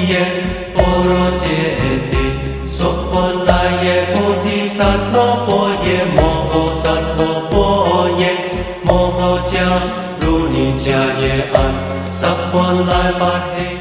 포티에 포로제티 소폴라예 포티사토 보예 모호사토 보예 모호자 루니자예 안 사폴라이 바헤